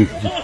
Yeah.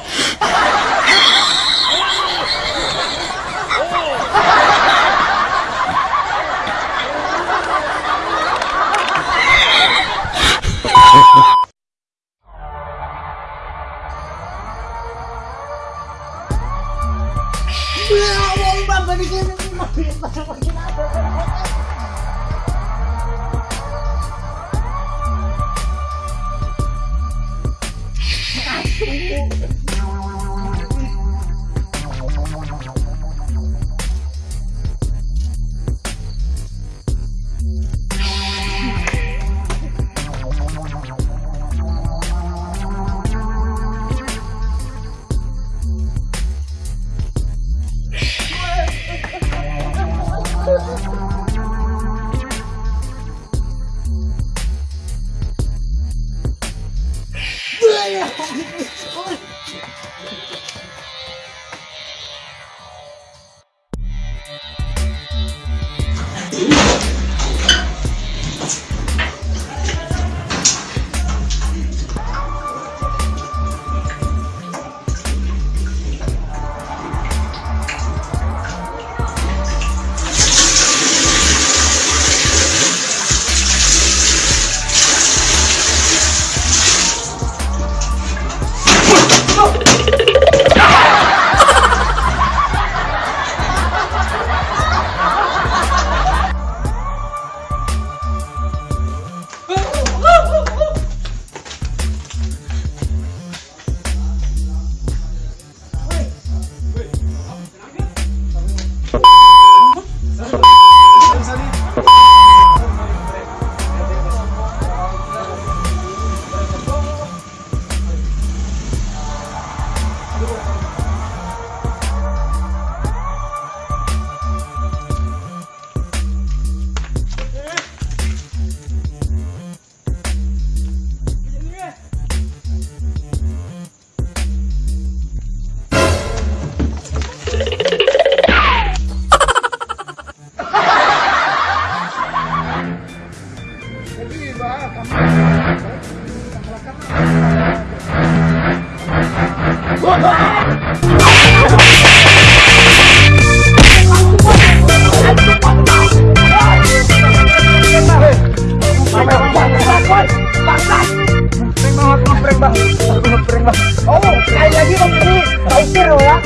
やい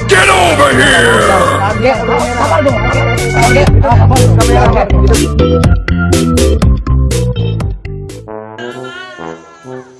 Get over here! Música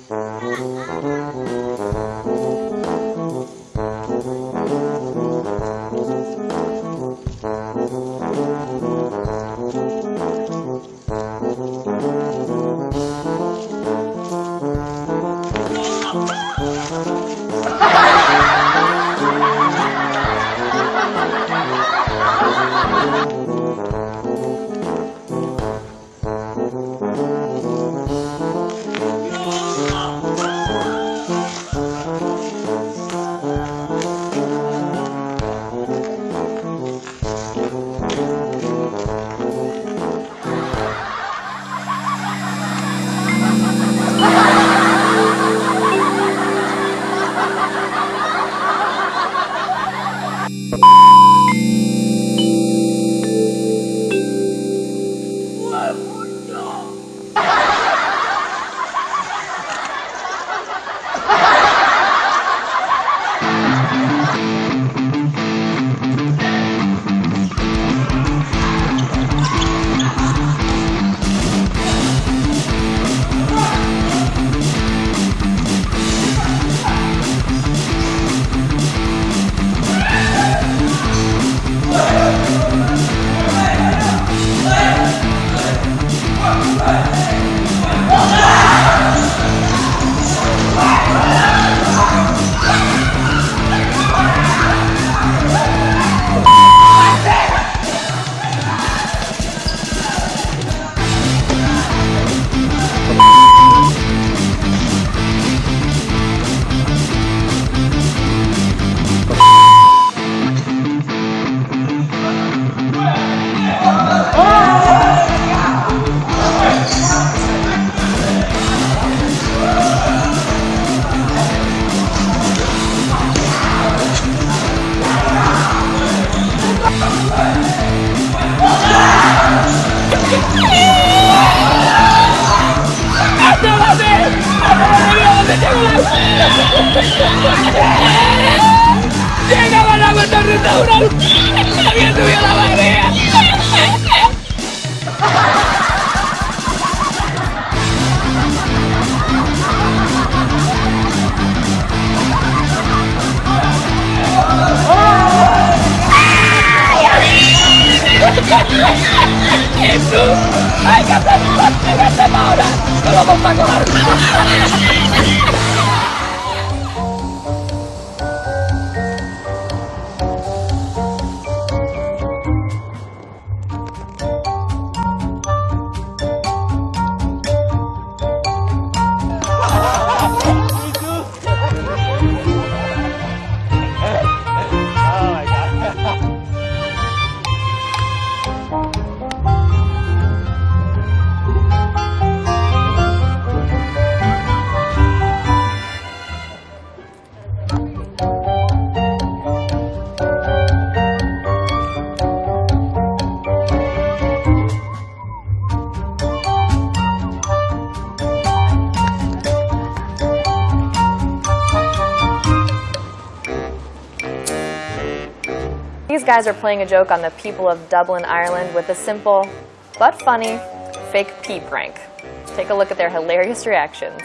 I que hacer un castigo este pobre! ¡Que lo vamos a These guys are playing a joke on the people of Dublin, Ireland with a simple but funny fake pee prank. Take a look at their hilarious reactions.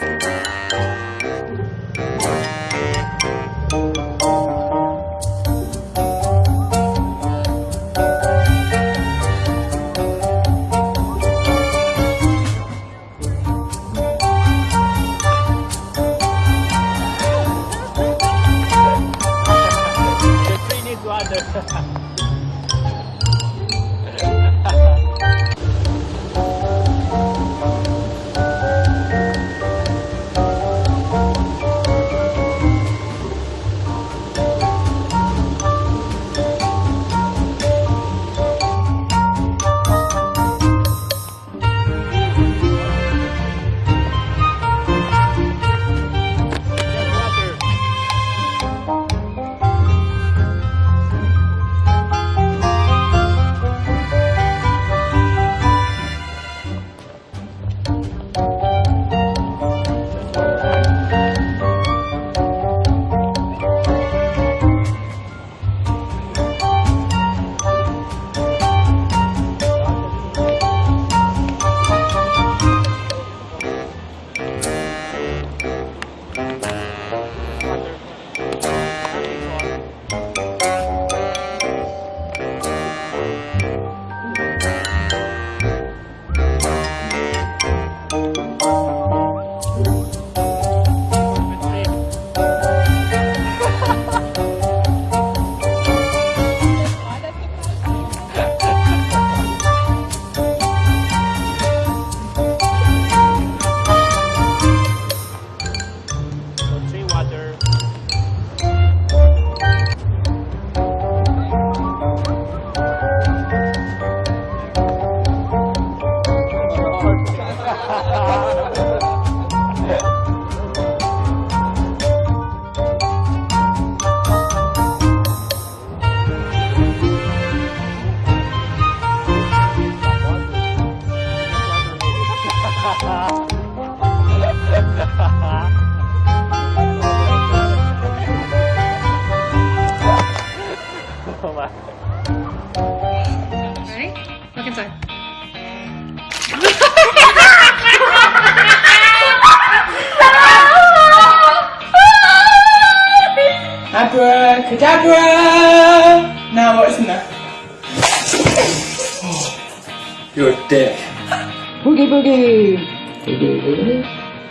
Boogie boogie. Boogie boogity.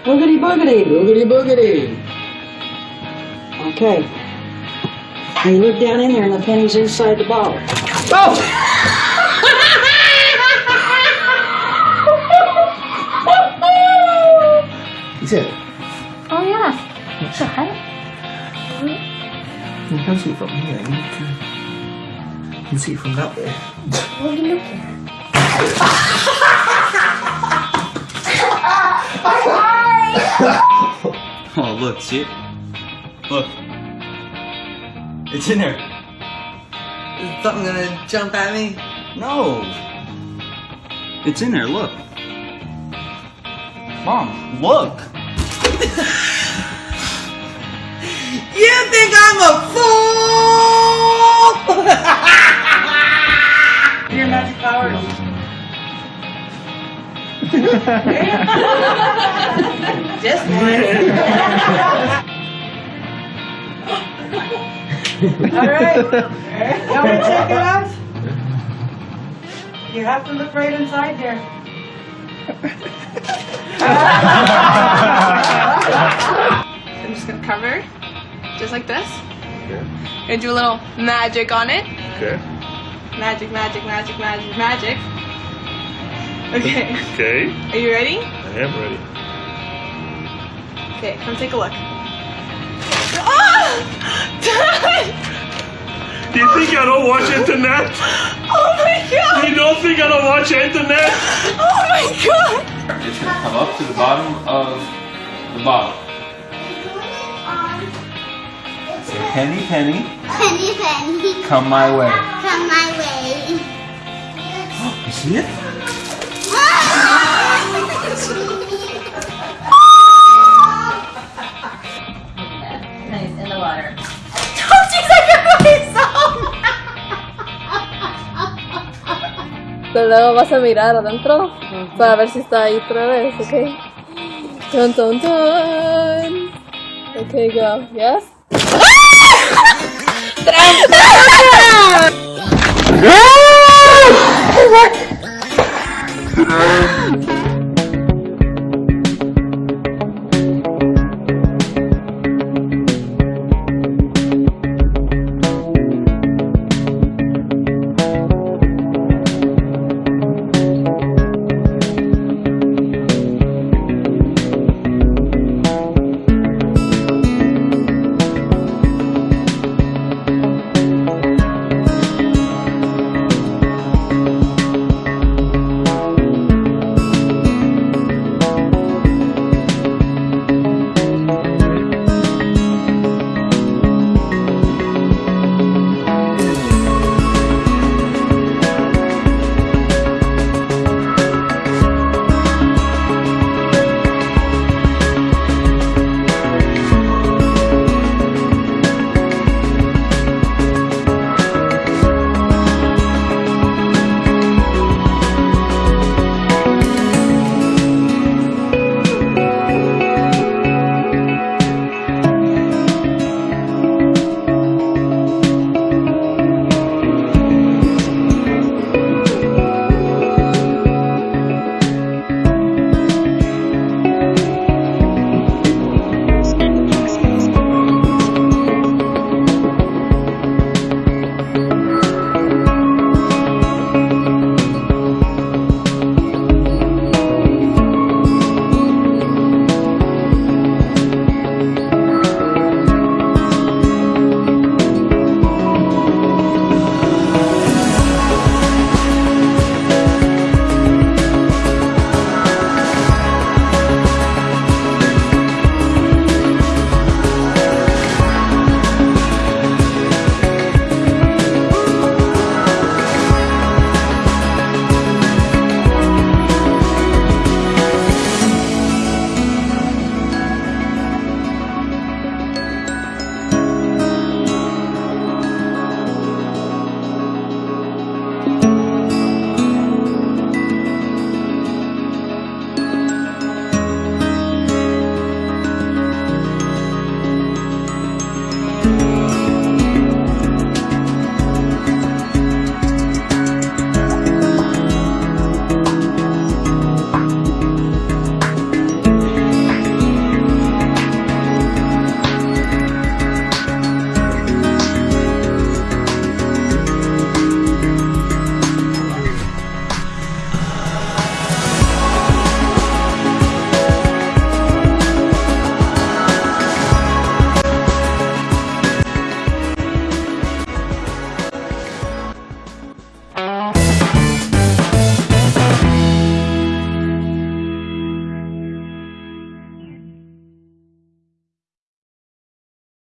Boogity boogity. Boogity boogity. Okay. Now you look down in there and the penny's inside the bottle. Oh! Is it? Oh yeah. 这还 You can't see it from here. You can, you can see it from that way. What are you looking at? Oh, look, see it? Look. It's in there. Is something gonna jump at me? No. It's in there, look. Mom, look. you think I'm a fool? Your magic powers. Just one. Alright. You want me to take it out? You have to look right inside here. I'm just gonna cover, just like this. Okay. Gonna do a little magic on it. Okay. Magic, magic, magic, magic, magic. Okay, Okay. are you ready? I am ready. Okay, come take a look. Ah! Dad! Do you think I don't watch internet? Oh my god! You don't think I don't watch internet? Oh my god! It's gonna come up to the bottom of the bottle. Say, penny, penny, Penny, penny, come my way. come my way. You see it? In the water. Pero luego vas a mirar adentro para ver si está ahí otra vez, ¿ok? Dun, dun, dun. Okay, go. Yes? Ah! 啊